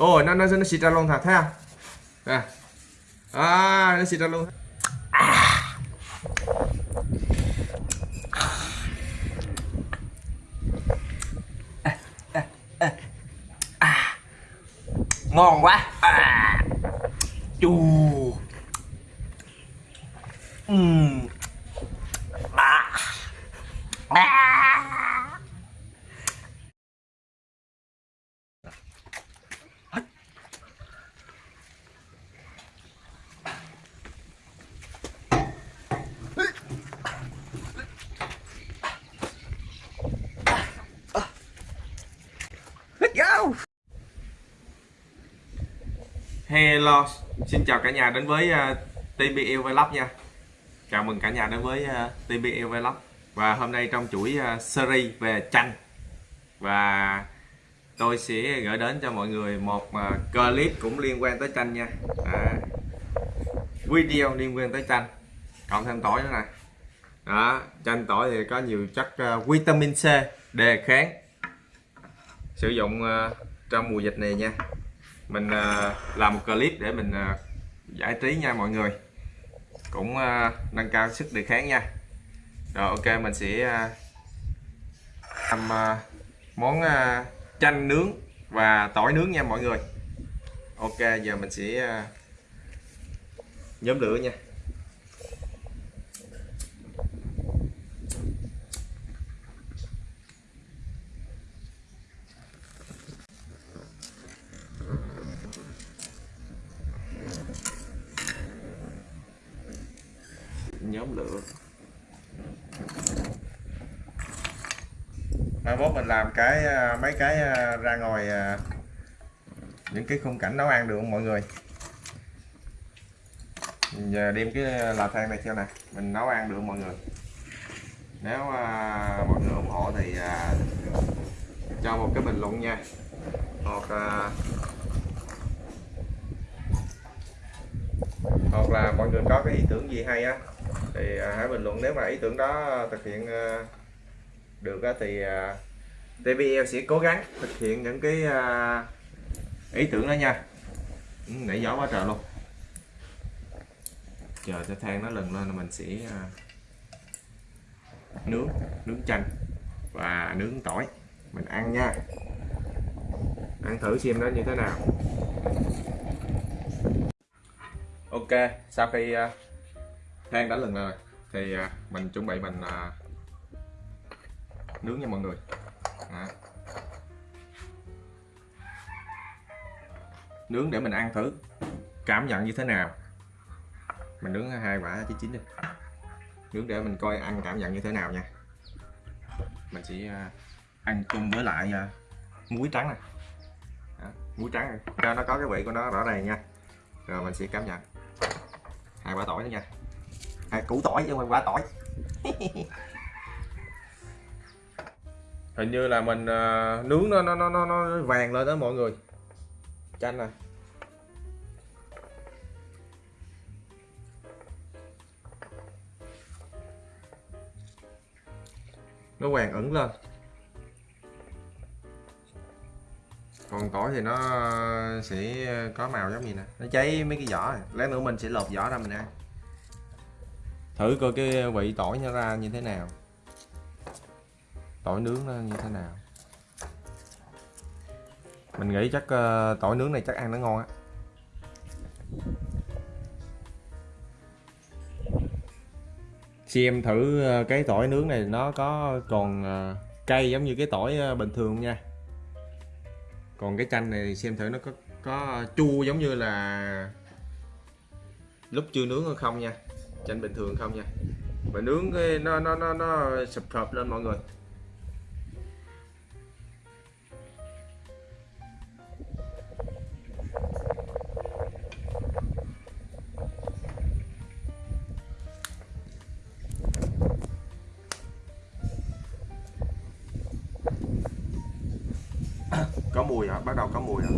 ồ nó nó nó xịt ra luôn thật thấy nè à nó xịt ra luôn ngon quá à. chù Ừm. à. À. Hello, xin chào cả nhà đến với ờ, uh, TBL Vlog nha. Chào mừng cả nhà đến với ờ, uh, TBL Vlog. Và hôm nay trong chuỗi uh, series về chanh Và tôi sẽ gửi đến cho mọi người một uh, clip cũng liên quan tới chanh nha. À, Video liên quan tới chanh, Cộng thêm tỏi nữa nè. Đó, chanh tỏi thì có nhiều chất uh, vitamin C đề kháng sử dụng uh, trong mùa dịch này nha mình uh, làm một clip để mình uh, giải trí nha mọi người. Cũng uh, nâng cao sức đề kháng nha. Rồi ok mình sẽ uh, làm uh, món uh, chanh nướng và tỏi nướng nha mọi người. Ok giờ mình sẽ uh, nhóm lửa nha. Nhóm lửa. Mai mốt mình làm cái à, mấy cái à, ra ngoài à, những cái khung cảnh nấu ăn được không mọi người? Giờ đem cái lò than này theo nè mình nấu ăn được không mọi người? Nếu uh, mọi người ủng hộ thì uh, cho một cái bình luận nha. Hoặc uh, hoặc là mọi người có cái ý tưởng gì hay á? Thì à, hãy bình luận nếu mà ý tưởng đó thực hiện à, được thì à, TBL TVL sẽ cố gắng thực hiện những cái ý tưởng đó nha. Ừ, nãy gió quá trời luôn. Chờ cho than nó lần lên là mình sẽ nướng nướng chanh và nướng tỏi. Mình ăn nha. Ăn thử xem nó như thế nào. Ok sau khi uh, đã lần rồi thì à, mình chuẩn bị mình à, nướng nha mọi người. À. nướng để mình ăn thử. Cảm nhận như thế nào? Mình nướng hai quả chín chín đi. Nướng để mình coi ăn cảm nhận như thế nào nha. Mình sẽ à, ăn chung với lại muối trắng này Đó, muối trắng này. cho nó có cái vị của nó rõ ràng nha. Rồi mình sẽ cảm nhận. Hai quả tỏi nữa nha à, củ tỏi chứ không quả tỏi. Hình như là mình uh, nướng nó, nó nó nó nó vàng lên đó mọi người. Chanh nè. Nó vàng ẩn lên. Còn tỏi thì nó sẽ có màu giống gì nè? Nó cháy mấy cái vỏ. Này. lát nữa mình sẽ lột vỏ ra mình ăn thử coi cái ờ, vị tỏi nó ra như thế nào. Tỏi nướng nó như thế nào. Mình nghĩ chắc uh, tỏi nướng này chắc ăn nó ngon á. Xem thử uh, cái tỏi nướng này nó có còn uh, cay giống như cái tỏi uh, bình thường nha. Còn cái chanh này thì xem thử nó có có chua giống như là lúc chưa nướng hay không nha chanh bình thường không nha. Mà nướng cái, nó nó nó nó sập sập lên mọi người. Có mùi hả? Bắt đầu có mùi hả?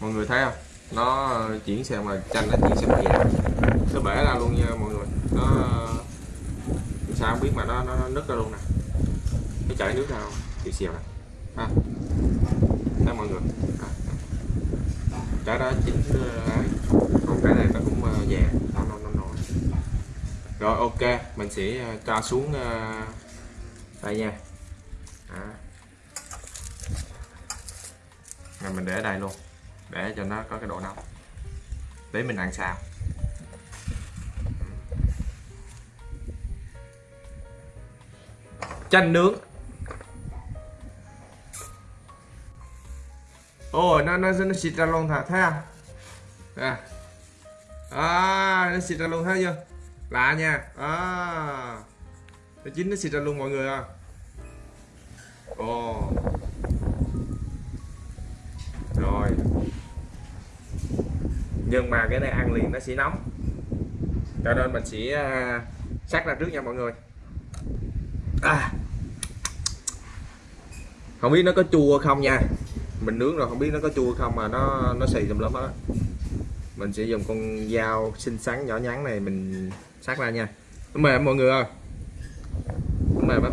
Mọi người thấy không? Nó chuyển sang mà chanh nó chuyển sang nhẹ nó bể ra luôn nha mọi người. Nó sao không biết mà nó nó, nó nứt ra luôn nè. Nó chảy nước ra không? Thì xèo nè. Ha thấy mọi người? À. à. cái đó chín ấy ờ, còn cái này nó cũng ờ, vàng nó nó nó nổi. Rồi ok. Mình sẽ ờ, cho xuống ờ, đây nha. À. rồi mình để ở đây luôn để cho nó có cái độ nóng. Để mình ăn sao. Chanh nướng. Ôi nó nó nó xịt ra luôn thật thấy không? À, à nó xịt ra luôn thấy chưa? Lạ nha. À. Nó chín nó xịt ra luôn mọi người à. Ồ. oh. Nhưng mà cái này ăn liền nó sẽ nóng. Cho nên mình sẽ à, sắc ra trước nha mọi người. À. không biết nó có chua không nha. Mình nướng rồi không biết nó có chua không mà nó nó xì tùm lắm đó. á. Mình sẽ dùng con dao xinh xắn nhỏ nhắn này mình sắc ra nha. Nó mềm mọi người ơi. Nó mềm lắm.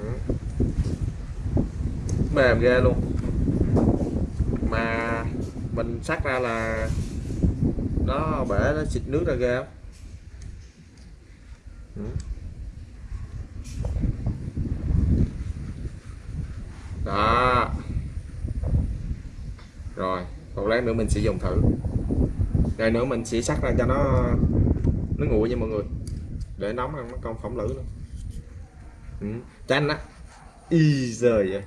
Ừ. Mềm ghê luôn. Mà mình xác ra là nó bể, nó xịt nước ra ghê lắm ừ. đó. Rồi còn lát nữa mình sẽ dùng thử. Đây nữa mình sẽ sắc ra cho nó nó nguội nha mọi người. Để nóng nó không phỏng lử nữa ừ. chanh á. Y giời vậy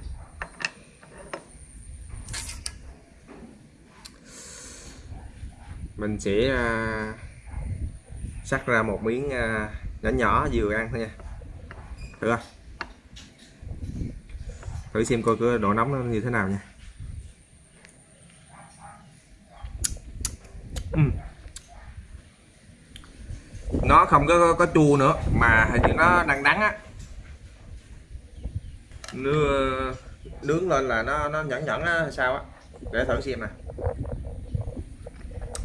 mình sẽ à, sắc ra một miếng à, nhỏ nhỏ vừa ăn thôi nha. Được không thử xem coi cái độ nóng nó như thế nào nha. Uhm. nó không có, có có chua nữa mà hình như nó đang đắng á. Nướng, nướng lên là nó nó nhẫn nhẫn á sao á. Để thử xem nè.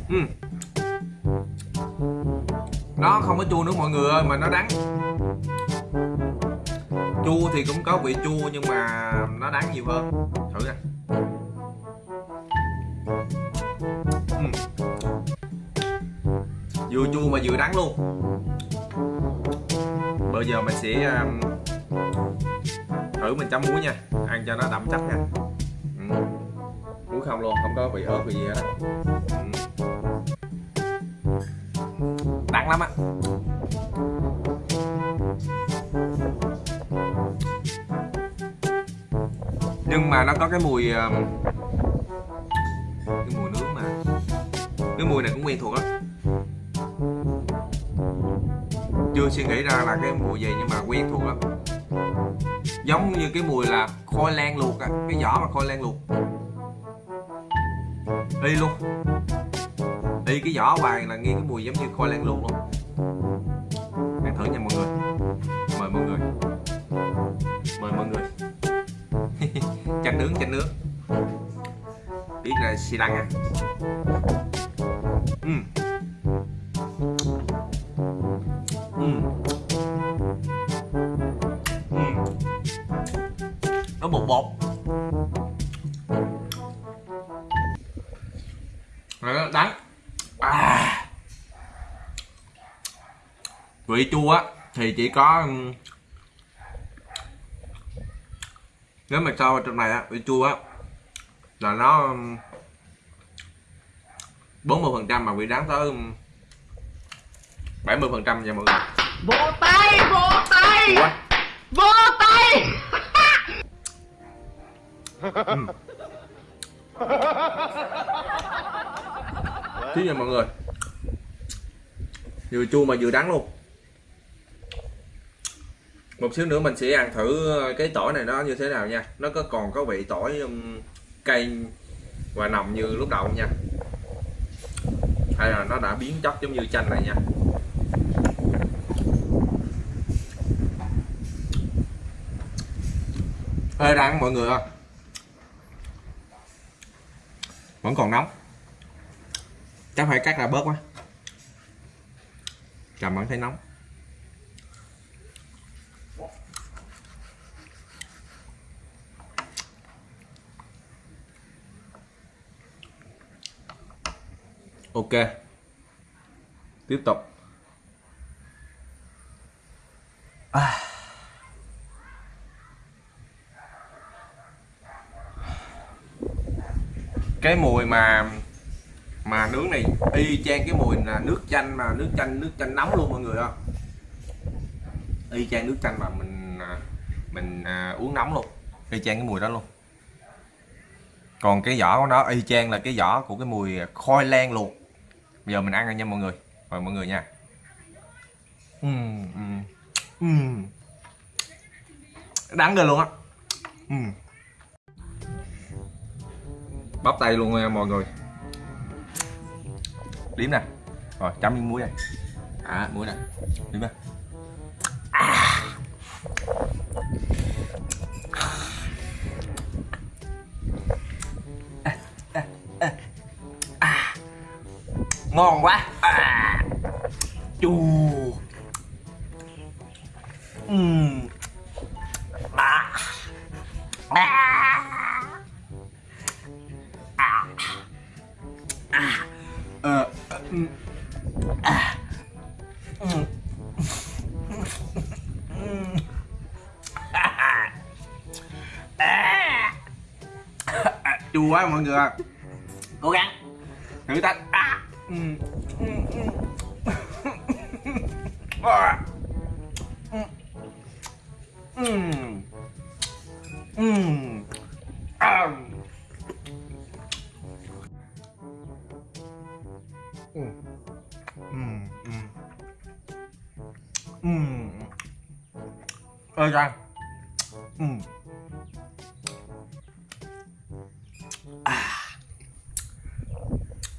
Ừm. nó không có chua nữa mọi người ơi mà nó đắng chua thì cũng có vị chua nhưng mà nó đắng nhiều hơn thử nè uhm. vừa chua mà vừa đắng luôn bây giờ mình sẽ um, thử mình chấm muối nha ăn cho nó đậm chất nha uhm. muối không luôn không có vị ớt vị gì hết uhm. Nặng lắm ạ. Nhưng mà nó có cái mùi cái mùi nướng mà, cái mùi này cũng quen thuộc lắm. Chưa suy nghĩ ra là cái mùi gì nhưng mà quen thuộc lắm. Giống như cái mùi là khoai lang luộc á, cái vỏ mà khoai lang luộc. Đi luôn y cái vỏ hoài là nghe cái mùi giống như khoai lang luộc luôn. Ăn thử nha mọi người. Mời mọi người. Mời mọi người. Chanh nướng chanh nướng. Biết là xì lăng à. Uhm. Uhm. Uhm. nó bột bột. Vị chua á thì chỉ có nếu mà cho vào trong này á vị chua á là nó bốn mươi phần trăm mà vị đắng tới bảy mươi phần trăm nha mọi người. Vỗ tay, vỗ tay, quá. Vỗ tay. chứ nha mọi người vừa chua mà vừa đắng luôn một xíu nữa mình sẽ ăn thử ờ, cái tỏi này nó như thế nào nha. Nó có còn có vị tỏi um, cay và nồng như lúc đầu không nha? Hay là nó đã biến chất giống như chanh này nha? Hơi đang mọi người không vẫn còn nóng. Chắc phải cắt ra bớt quá. Cảm vẫn thấy nóng. Ok. Tiếp tục. À. cái mùi mà mà nướng này y chang cái mùi là nước chanh mà nước chanh nước chanh nóng luôn mọi người ạ. Y chang nước chanh mà mình à, mình à, uống nóng luôn. Y chang cái mùi đó luôn. Còn cái vỏ của nó y chang là cái vỏ của cái mùi khoai lang luộc bây giờ mình ăn rồi nha mọi người. Mời mọi người nha. Uhm, uhm, uhm. đắng rồi luôn á. Uhm. bắp tay luôn nha mọi người. Liếm nè. Rồi chấm miếng muối này à muối nè. Liếm nè ngon quá à. chu uhm. à. À. À. À. Ờ, ờ, à. à. À. Chua quá mọi người cố gắng thử thách À. Ơi ra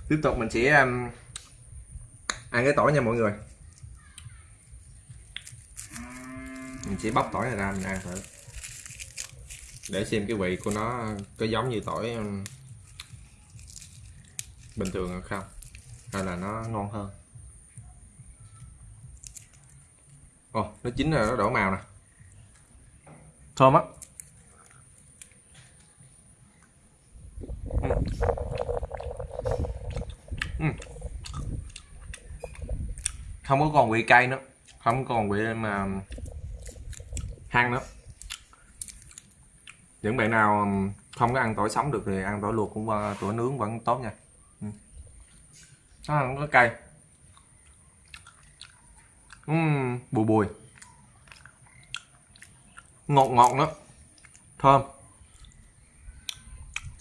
tiếp tục mình sẽ um, ăn cái tỏi nha mọi người mình sẽ bóc tỏi này ra mình ăn thử. Để xem cái vị của nó có giống như tỏi um, bình thường hay không, hay là nó ngon hơn. Ồ, nó chín rồi, nó đổ màu nè. Thơm á. Ừ. Ừ. Không có còn vị cay nữa. Không còn vị mà ăn nữa những bạn nào không có ăn tỏi sống được thì ăn tỏi luộc cũng tỏi nướng vẫn tốt nha. Ừ. Nó không có cay. Uhm, bùi bùi. Ngọt ngọt nữa thơm.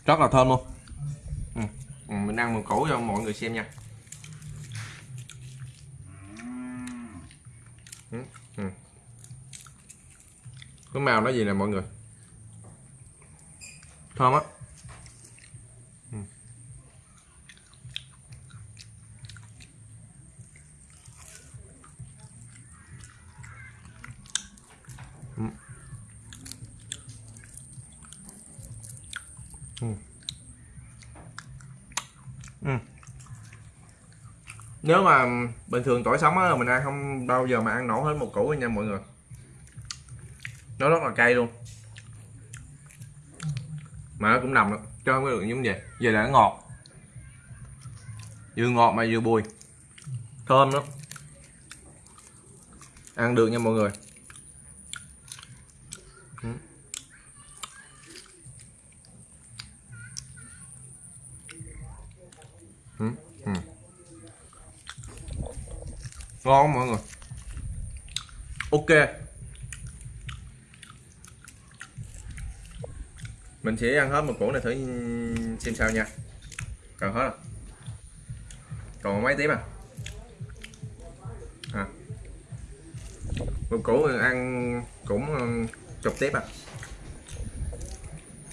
Rất là thơm luôn. Ừ. Ừ, mình ăn một củ cho mọi người xem nha. Ừ. Ừ cái màu nó gì nè mọi người thơm á ừ. Ừ. Ừ. Nếu mà bình thường tỏi sống á, mình ăn không bao giờ mà ăn nổi hết một củ nha mọi người nó rất là cay luôn. Mà nó cũng nằm cho chứ không có được giống vậy. Giờ là nó ngọt. Vừa ngọt mà vừa bùi. Thơm lắm. Ăn được nha mọi người. Ừ. Ừ. ừ. ngon mọi người. Ok. Mình sẽ ăn hết một củ này thử xem sao nha. À? Còn hết rồi. còn mấy tiếp à? À. Một củ ăn cũng ờ, chục tiếp à.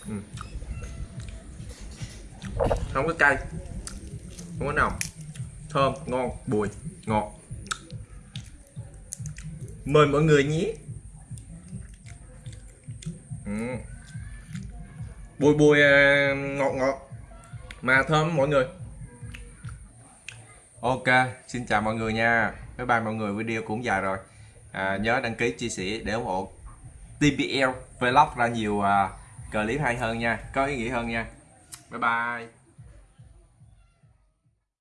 Ừ. không có cay. Không có nồng. Thơm, ngon, bùi, ngọt. Mời mọi người nhé. Ừ bùi bùi à, ngọt ngọt. Mà thơm mọi người. Ok xin chào mọi người nha. Bye bye mọi người video cũng dài rồi. À, nhớ đăng ký chia sẻ để ủng hộ TBL vlog ra nhiều uh, clip hay hơn nha có ý nghĩa hơn nha. Bye bye.